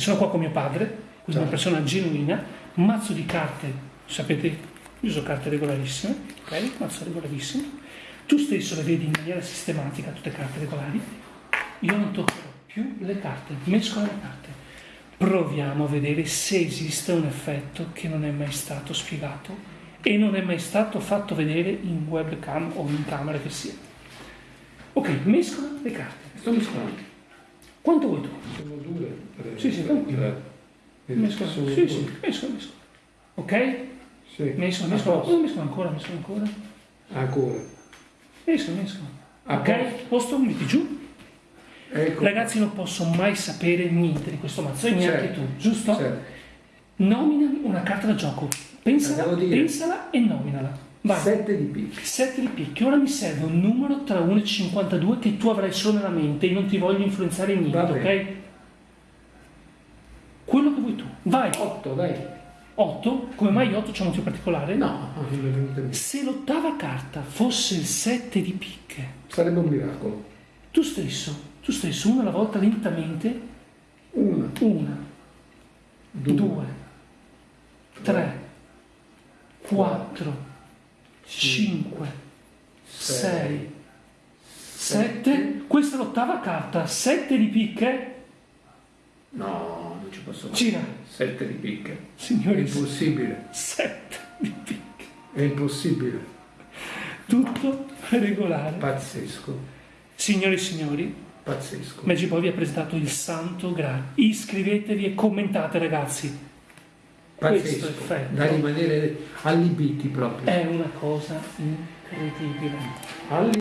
sono qua con mio padre, quindi una persona genuina, un mazzo di carte, sapete, io uso carte regolarissime, ok? Mazzo regolarissimo. Tu stesso le vedi in maniera sistematica, tutte carte regolari. Io non toccherò più le carte, mescolo le carte. Proviamo a vedere se esiste un effetto che non è mai stato spiegato e non è mai stato fatto vedere in webcam o in camera che sia. Ok, mescola le carte. Sto mescolando. Quanto vuoi tu? Sono due. Tre, Sì, sì, tranquillo. Mescola. Sì, sì, mescola, mescola. Ok? Sì. Mescola, A mescola. Oh, mescola ancora, mescola ancora. Ancora. Mescola, mescola. A Ok? Posto, metti giù. Ecco. Ragazzi, non posso mai sapere niente di questo mazzo, e neanche Certo. tu, giusto? Certo. Nomina una carta da gioco. Pensala, pensala e nominala. Vai. Sette di picche. 7 di picchi. Ora mi serve un numero tra 1 e 52 che tu avrai solo nella mente e non ti voglio influenzare in niente, ok? Quello che vuoi tu. Vai. Otto, dai. 8. Come mai 8 c'è un motivo particolare? No. Se l'ottava carta fosse il 7 di picche, Sarebbe un miracolo. tu stesso, tu stesso, una alla volta lentamente, Una, una, due, due, tre, quattro, cinque, sei, sette. Questa è l'ottava carta, 7 di picche. No, ci posso fare. Gira. Sette di picche. È Signori, impossibile. 7 di picche. È impossibile. Tutto regolare. Pazzesco. Signori e signori, Pazzesco. Magic Boy vi ha presentato il Santo Graal. Iscrivetevi e commentate, ragazzi. Questo Pazzesco. effetto Da rimanere allibiti proprio. è una cosa incredibile. Alli-